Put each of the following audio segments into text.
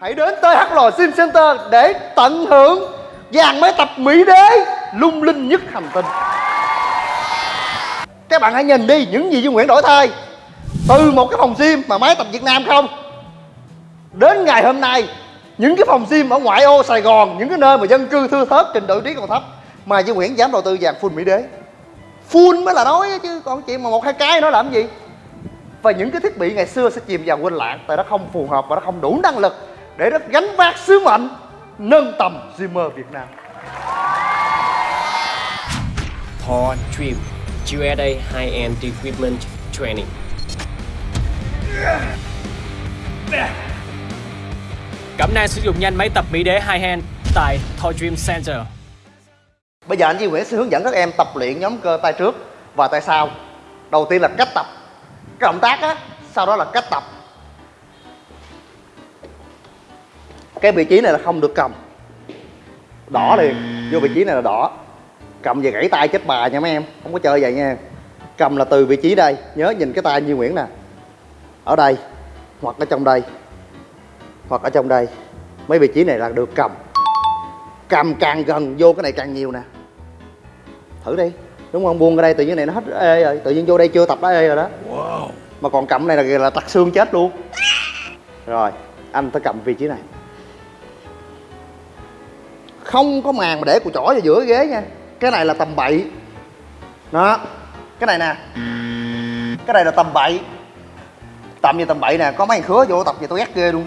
hãy đến TH Sim Center để tận hưởng dàn máy tập Mỹ Đế lung linh nhất hành tinh. Các bạn hãy nhìn đi, những gì dương Nguyễn đổi thay từ một cái phòng gym mà máy tập Việt Nam không? Đến ngày hôm nay, những cái phòng gym ở ngoại ô Sài Gòn, những cái nơi mà dân cư thưa thớt, trình độ trí còn thấp mà dương Nguyễn dám đầu tư dàn full Mỹ Đế. Full mới là nói chứ, còn chuyện mà một hai cái nó làm gì? Và những cái thiết bị ngày xưa sẽ chìm vào quên lãng, tại nó không phù hợp và nó không đủ năng lực để nó gánh vác sứ mệnh nâng tầm Zimmer Việt Nam. Paul Dream USA High-End Equipment Training. Cẩm nang sử dụng nhanh máy tập Mỹ Đế High Hand tại Thor Dream Center. Bây giờ anh Duy Nguyễn sẽ hướng dẫn các em tập luyện nhóm cơ tay trước và tay sau. Đầu tiên là cách tập. Cái động tác á, sau đó là cách tập Cái vị trí này là không được cầm. Đỏ liền, vô vị trí này là đỏ. Cầm về gãy tay chết bà nha mấy em Không có chơi vậy nha. Cầm là từ vị trí đây Nhớ nhìn cái tay Duy Nguyễn nè. Ở đây Hoặc ở trong đây Hoặc ở trong đây. Mấy vị trí này là được cầm. Cầm càng gần vô cái này càng nhiều nè. Thử đi đúng không? Buông ra đây tự nhiên này nó hết ê rồi tự nhiên vô đây chưa tập đã ê rồi đó. Mà còn cầm này là là tặc xương chết luôn. Rồi anh phải cầm vị trí này không có màn mà để cùi chỏ vào giữa ghế nha. Cái này là tầm bậy. Đó. Cái này nè. Cái này là tầm bậy. Tầm như tầm bậy nè. Có mấy thằng khứa vô tập gì tôi ghét ghê luôn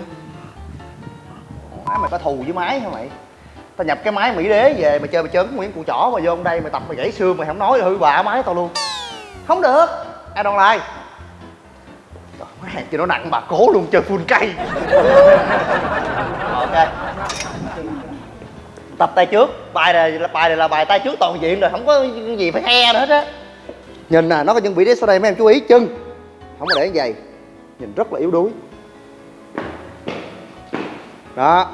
má mày có thù với máy hả mày? Tao nhập cái máy mỹ đế về mày chơi mày chơi cái nguyễn cụ chỏ mà vô đây mày tập mày gãy xương mày không nói hư bạ máy tao luôn. Không được. Ai đòn lai, mấy hàng kia nó nặng bà cố luôn chơi full cây. Ok tập tay trước, bài này là bài này là bài tay trước toàn diện rồi, không có gì phải he nữa hết á. Nhìn nè, nó có những vị trí sau đây, mấy em chú ý chân. Không có để như vậy. Nhìn rất là yếu đuối. Đó.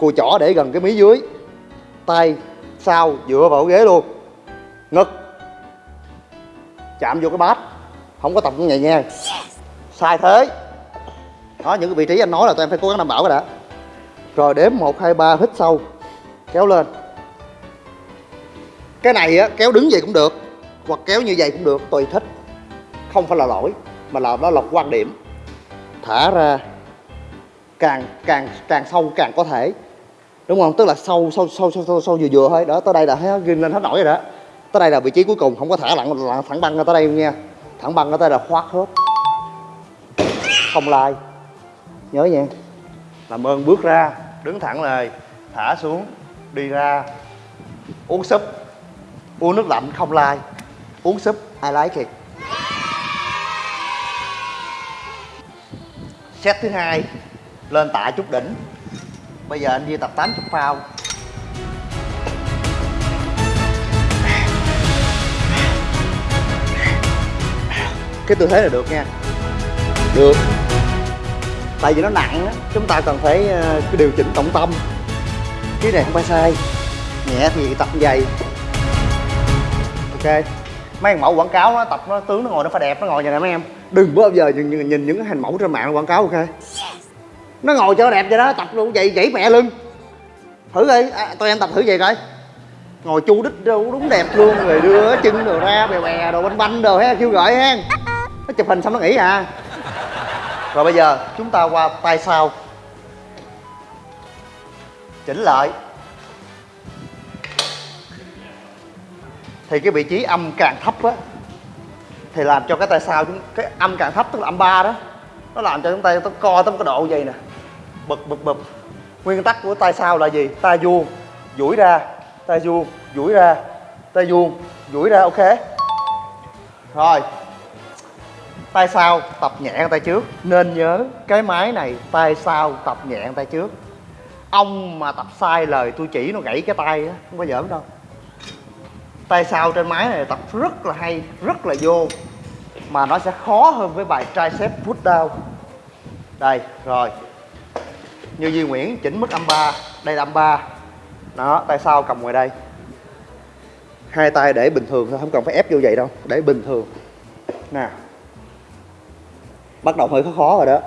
Cùi chỏ để gần cái mí dưới. Tay, sau, dựa vào ghế luôn. Ngực. Chạm vô cái bát. Không có tập như vậy nha sai thế. Đó, những cái vị trí anh nói là tụi em phải cố gắng đảm bảo cái đã. Rồi đếm một, hai, ba, hít sâu kéo lên. Cái này á kéo đứng vậy cũng được hoặc kéo như vậy cũng được tùy thích. Không phải là lỗi mà là đó là quan điểm. Thả ra càng càng càng sâu càng có thể. Đúng không? Tức là sâu sâu sâu sâu sâu, sâu vừa vừa thôi. Đó tới đây là thấy ghim lên hết nổi rồi đó. Tới đây là vị trí cuối cùng không có thả lặn, lặn thẳng băng ra tới đây nha. Thẳng băng ra tới đây là khoát hết. Không lai. Nhớ nha. Làm ơn bước ra đứng thẳng lời thả xuống đi ra uống súp uống nước lạnh không lai uống súp I like it set thứ hai lên tạ chút đỉnh. Bây giờ anh Duy tập 80 phao. Cái tư thế là được nha. Được. Tại vì nó nặng á chúng ta cần phải ờ, điều chỉnh trọng tâm cái này không phải sai. Nhẹ thì tập dày, ok. Mấy thằng mẫu quảng cáo nó tập nó tướng nó ngồi nó phải đẹp nó ngồi như này mấy em. Đừng bao giờ nhìn, nhìn, nhìn những hình mẫu trên mạng quảng cáo ok? Nó ngồi cho đẹp vậy đó tập luôn vậy gãy mẹ lưng. Thử đi. À, tụi em tập thử vậy coi. Ngồi chu đích đâu đúng đẹp luôn rồi đưa chân đồ ra bè bè đồ banh banh đồ ha kêu gọi ha nó chụp hình xong nó nghỉ à. Rồi bây giờ chúng ta qua tay sau chỉnh lại. Thì cái vị trí âm càng thấp á, thì làm cho cái tay sau chúng, cái âm càng thấp tức là âm ba đó, nó làm cho chúng ta nó co tới cái độ vậy nè. Bực bực bực. Nguyên tắc của tay sau là gì? Tay vuông, duỗi ra tay vuông, duỗi ra tay vuông, duỗi ra, ok. Rồi. Tay sau tập nhẹ tay trước? Nên nhớ, cái máy này tay sau tập nhẹ tay trước? Ông mà tập sai lời, tôi chỉ nó gãy cái tay á, không có giỡn đâu. Tay sau trên máy này tập rất là hay, rất là vô. Mà nó sẽ khó hơn với bài tricep push down. Đây, rồi. Như Duy Nguyễn, chỉnh mức âm 3 đây là âm 3 đó, tay sau cầm ngoài đây. Hai tay để bình thường thôi, không cần phải ép vô vậy đâu, để bình thường. Nè. Bắt đầu hơi khó khó rồi đó.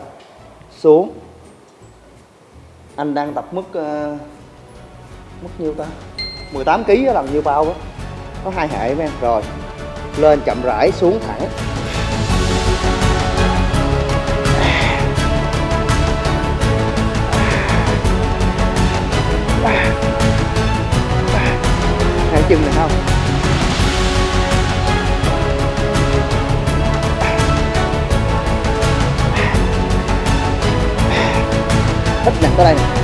Xuống anh đang tập mức uh, mức nhiêu ta? 18 kg á, làm nhiêu bao á? Có hai hệ mấy em. Rồi lên chậm rãi xuống thẳng. Hai chân này không? Ít nặng tới đây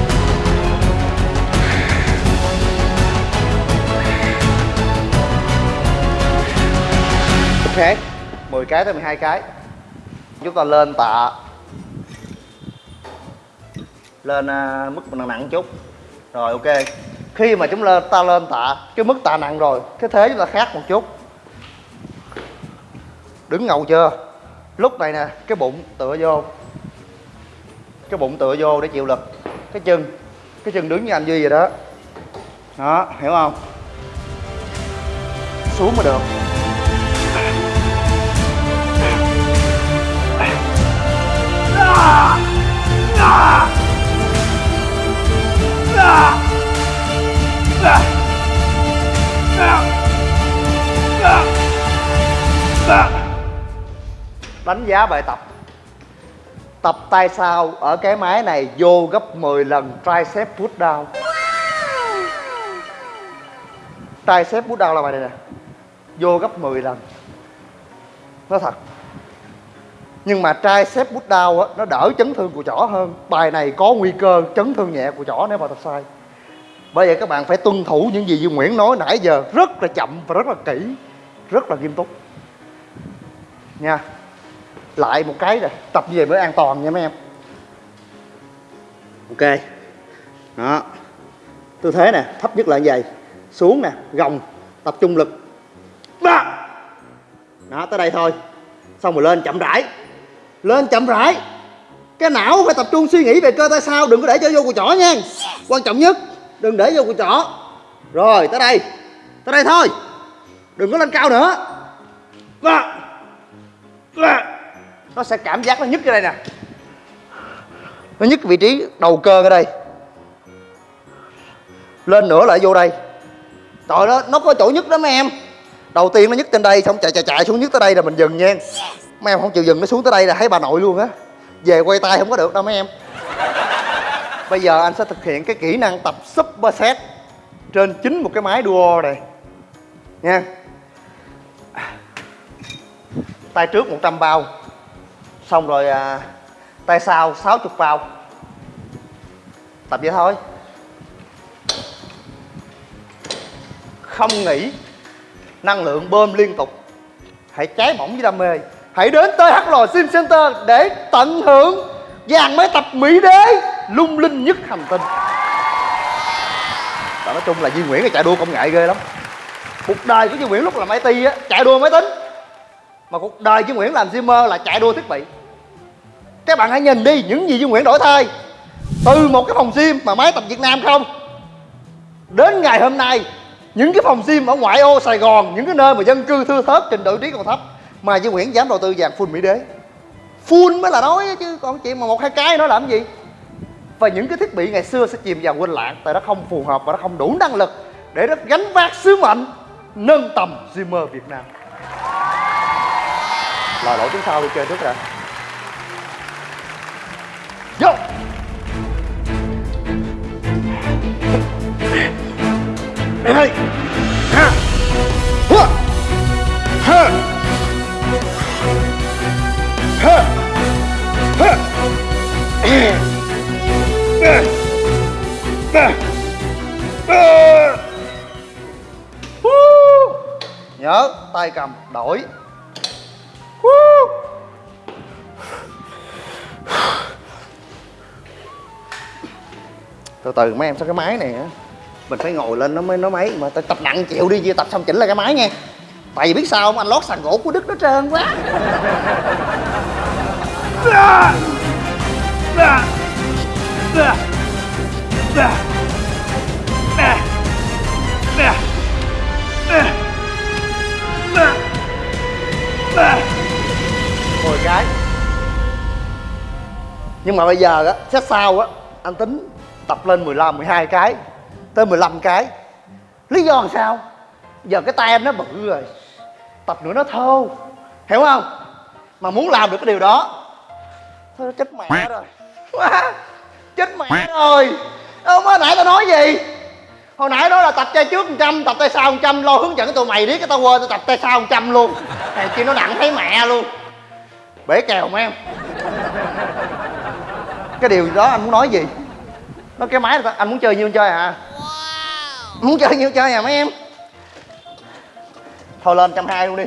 10 cái tới 12 cái. Chúng ta lên tạ. Lên à, mức nặng nặng chút. Rồi ok. Khi mà chúng lên ta lên tạ cái mức tạ nặng rồi cái thế chúng ta khác một chút. Đứng ngầu chưa? Lúc này nè cái bụng tựa vô. Cái bụng tựa vô để chịu lực cái chân cái chân đứng như anh duy vậy đó. Đó, hiểu không? Xuống mà được. Đánh giá bài tập tập tay sau. Ở cái máy này vô gấp 10 lần. Tricep push down. Tricep push down là bài này nè. Vô gấp 10 lần. Nó thật. Nhưng mà tricep push down á, nó đỡ chấn thương của chỏ hơn. Bài này có nguy cơ chấn thương nhẹ của chỏ nếu mà tập sai. Bởi vậy các bạn phải tuân thủ những gì Duy Nguyễn nói nãy giờ. Rất là chậm và rất là kỹ. Rất là nghiêm túc. Nha lại một cái rồi tập về mới an toàn nha mấy em. Ok. Đó. Tư thế nè thấp nhất là như vậy. Xuống nè gồng tập trung lực. Đó, đó tới đây thôi. Xong rồi lên chậm rãi. Lên chậm rãi. Cái não phải tập trung suy nghĩ về cơ tay sau đừng có để cho vô cùi chỏ nha. Quan trọng nhất đừng để vô cùi chỏ. Rồi tới đây. Tới đây thôi. Đừng có lên cao nữa. Đó. Đó nó sẽ cảm giác nó nhức ở đây nè. Nó nhức vị trí đầu cơ ở đây. Lên nữa lại vô đây. Trời đó, nó có chỗ nhức đó mấy em. Đầu tiên nó nhức trên đây, xong chạy chạy chạy xuống nhức tới đây là mình dừng nha mấy em không chịu dừng, nó xuống tới đây là thấy bà nội luôn á. Về quay tay không có được đâu mấy em. Bây giờ anh sẽ thực hiện cái kỹ năng tập super set trên chính một cái máy duo này. Nha. Tay trước 100 bao xong rồi à, tay sau 60 vào tập vậy thôi. Không nghỉ năng lượng bơm liên tục. Hãy cháy bỏng với đam mê. Hãy đến tới HL Sim Center để tận hưởng dàn máy tập Mỹ đế lung linh nhất hành tinh. Và nói chung là Duy Nguyễn là chạy đua công nghệ ghê lắm. Cuộc đời của Duy Nguyễn lúc làm IT á chạy đua máy tính mà cuộc đời Duy Nguyễn làm Zimmer là chạy đua thiết bị. Các bạn hãy nhìn đi những gì Duy Nguyễn đổi thay. Từ một cái phòng gym mà máy tập Việt Nam không, đến ngày hôm nay, những cái phòng gym ở ngoại ô Sài Gòn, những cái nơi mà dân cư thưa thớt, trình độ trí còn thấp, mà Duy Nguyễn dám đầu tư vàng full Mỹ đế. Full mới là nói chứ, còn chuyện mà một, hai cái nó làm gì? Và những cái thiết bị ngày xưa sẽ chìm vào quên lãng, tại nó không phù hợp và nó không đủ năng lực để nó gánh vác sứ mệnh nâng tầm Zimmer Việt Nam là lỗi tiếng sau đi chơi trước rồi Vô! Đây Ha! Hua Ha Ha Ha Ba! Ba! Ba! Nhớ, tay cầm, đổi. Từ mấy em sao cái máy này á. Mình phải ngồi lên nó mới nó máy mà tập nặng chịu đi chia tập xong chỉnh lại cái máy nha. Tại vì biết sao không? Anh lót sàn gỗ của đức nó trơn quá. Mười cái. Nhưng mà bây giờ á xét sau á, anh tính tập lên 15 12 cái tới 15 cái. Lý do làm sao? Giờ cái tay anh nó bự rồi tập nữa nó thô hiểu không? Mà muốn làm được cái điều đó thôi chết mẹ rồi. Chết mẹ rồi. Ông mới nãy tao nói gì? Hồi nãy nói là tập tay trước 100 tập tay sau 100 lo hướng dẫn tụi mày biết cái tao quên tao tập tay sau 100 luôn. Này chi nó nặng thấy mẹ luôn. Bể kèo mấy em. Cái điều đó anh muốn nói gì nó cái máy anh muốn chơi nhiêu chơi à muốn chơi nhiêu chơi à mấy em thôi lên trăm hai luôn đi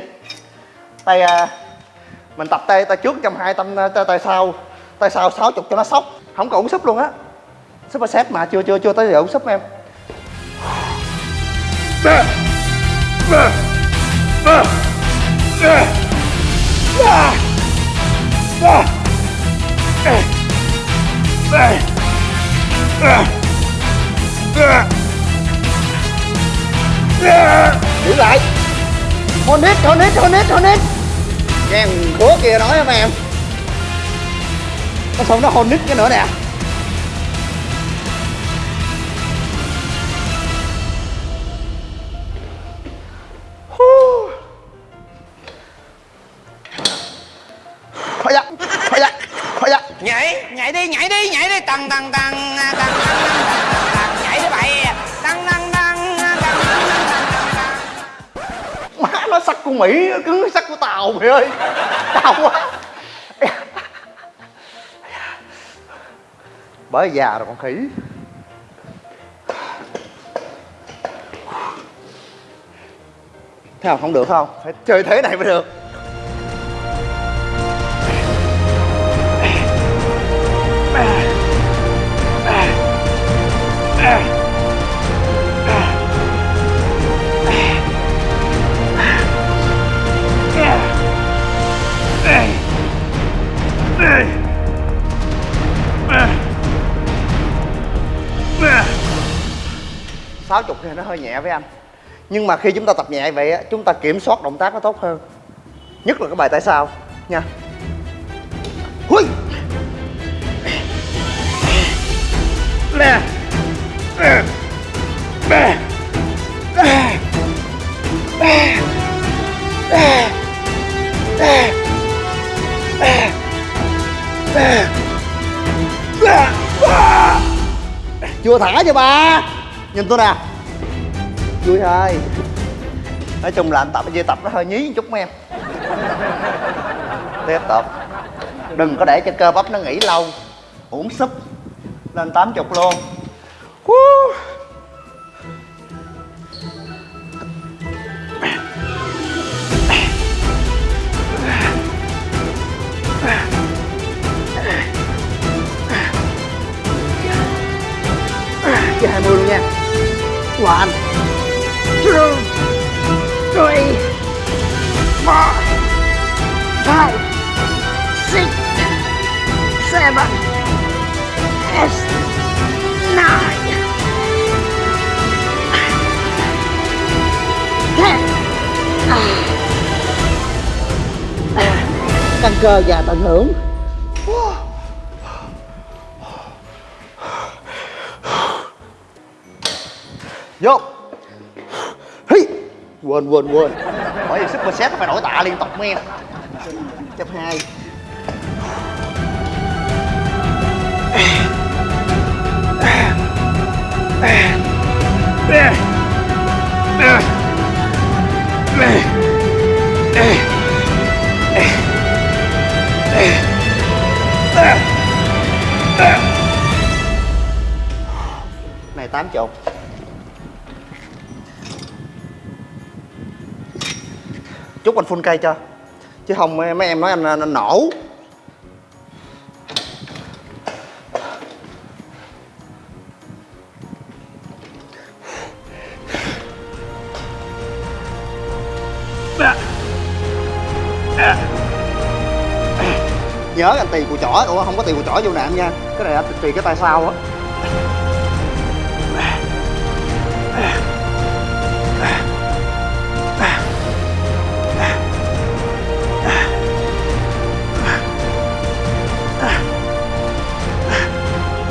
tay à, mình tập tay tay trước trăm hai tay, tay, sau tay sau sáu chục cho nó sốc không còn ống súp luôn á super set mà chưa chưa chưa tới giờ ống súp em giữ lại. Hold it hold it nghe thằng khố kia nói hả em. Nó xong nó hold cái nữa nè. Hú. Thôi dạ, thôi dạ, thôi dạ nhảy nhảy đi nhảy đi nhảy đi tăng tăng tăng tăng tăng nhảy đi bậy tăng tăng tăng tăng má nó sắc của mỹ cứ sắc của tàu mày ơi tàu quá bởi già rồi con khỉ thế nào không được không phải chơi thế này mới được sáu chục thì nó hơi nhẹ với anh. Nhưng mà khi chúng ta tập nhẹ vậy á, chúng ta kiểm soát động tác nó tốt hơn. Nhất là cái bài tại sao, nha. Hui! nè. Chưa thả cho ba? Nhìn tôi nè vui thôi. Nói chung là anh tập chia tập nó hơi nhí một chút mấy em. Tiếp tục. Đừng có để cho cơ bắp nó nghỉ lâu uống súp lên tám chục luôn. Woo. Cho 20 luôn nha. Wow anh. Three Four Five Six Seven Eight Nine. Ten Căng cơ và tận hưởng. Vô quên quên quên. Bởi vì super set phải đổi tạ liên tục mấy em. Chấp hai. Này, tám chục. Chút anh phun cây cho. Chứ không mấy em nói anh, anh, anh nổ. Nhớ anh tì của chỏ. Ủa không có tì của chỏ vô nệm nha. Cái này anh cái tay sau á.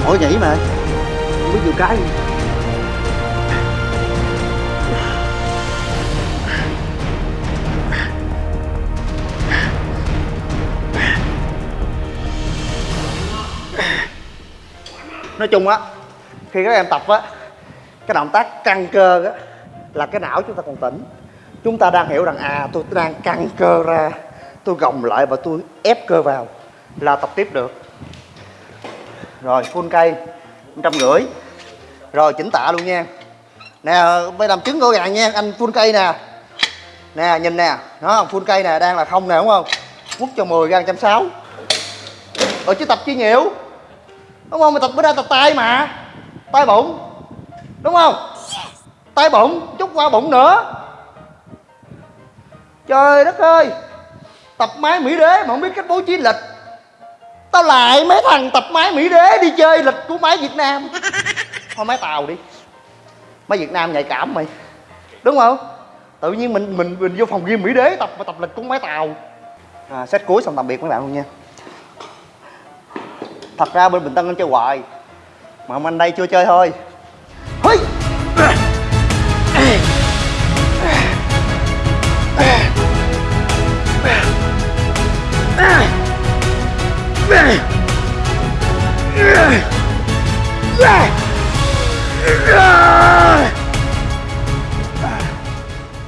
Mỗi nhảy mà. Không biết nhiều cái nói chung á khi các em tập á cái động tác căng cơ á là cái não chúng ta còn tỉnh. Chúng ta đang hiểu rằng à tôi đang căng cơ ra tôi gồng lại và tôi ép cơ vào là tập tiếp được rồi, full cây trăm rưỡi. Rồi, chỉnh tạ luôn nha. Nè, bây làm trứng của gàng nha, anh full cây nè. Nè, nhìn nè nó full cây nè, đang là không nè, đúng không? Quất cho 10 gan trăm sáu. Rồi chứ tập chi nhiều? Đúng không? Mà tập bữa ra tập tay mà. Tay bụng. Đúng không? Tay bụng, chút qua bụng nữa. Trời đất ơi. Tập máy mỹ đế mà không biết cách bố trí lịch tao lại mấy thằng tập máy mỹ đế đi chơi lịch của máy việt nam. Thôi máy tàu đi. Máy việt nam nhạy cảm mày. Đúng không? Tự nhiên mình mình mình vô phòng gym mỹ đế tập tập lịch của máy tàu. À, set cuối xong tạm biệt mấy bạn luôn nha. Thật ra bên bình tân anh chơi hoài mà ông anh đây chưa chơi thôi.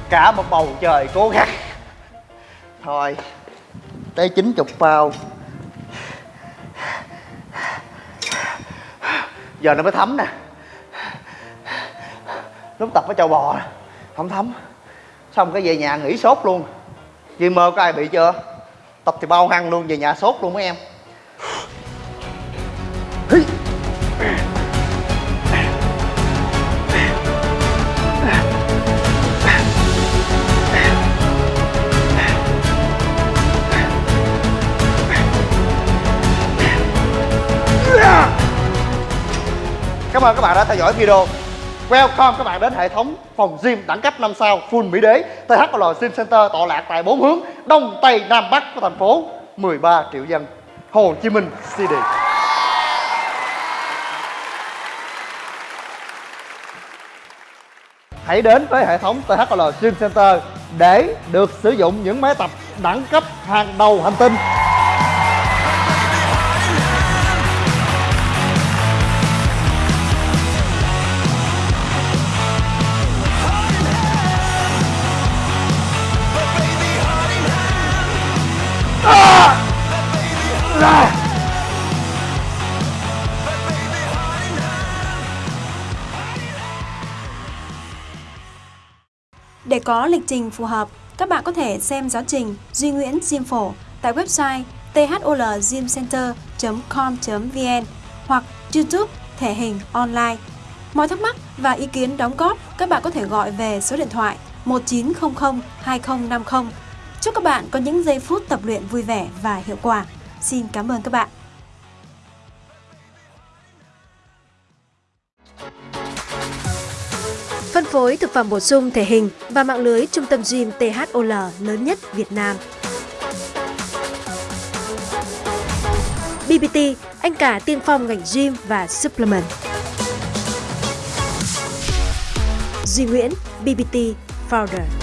Cả một bầu trời cố gắng. Thôi, tới chín chục bao. Giờ nó mới thấm nè. Lúc tập với châu bò, không thấm. Xong cái về nhà nghỉ sốt luôn. Duy mơ có ai bị chưa? Tập thì bao hăng luôn, về nhà sốt luôn mấy em. Cảm ơn các bạn đã theo dõi video. Welcome các bạn đến hệ thống phòng gym đẳng cấp 5 sao Full Mỹ Đế. THL Gym Center tọa lạc tại bốn hướng Đông, Tây, Nam, Bắc của thành phố 13 triệu dân. Hồ Chí Minh City Hãy đến với hệ thống THL Gym Center để được sử dụng những máy tập đẳng cấp hàng đầu hành tinh. Để có lịch trình phù hợp, các bạn có thể xem giáo trình Duy Nguyễn Gym Phổ tại website tholgymcenter.com.vn hoặc YouTube Thể hình online. Mọi thắc mắc và ý kiến đóng góp, các bạn có thể gọi về số điện thoại 1900 2050. Chúc các bạn có những giây phút tập luyện vui vẻ và hiệu quả. Xin cảm ơn các bạn. Phối thực phẩm bổ sung thể hình và mạng lưới trung tâm gym THOL lớn nhất Việt Nam. BBT, anh cả tiên phong ngành gym và supplement. Duy Nguyễn, BBT Founder.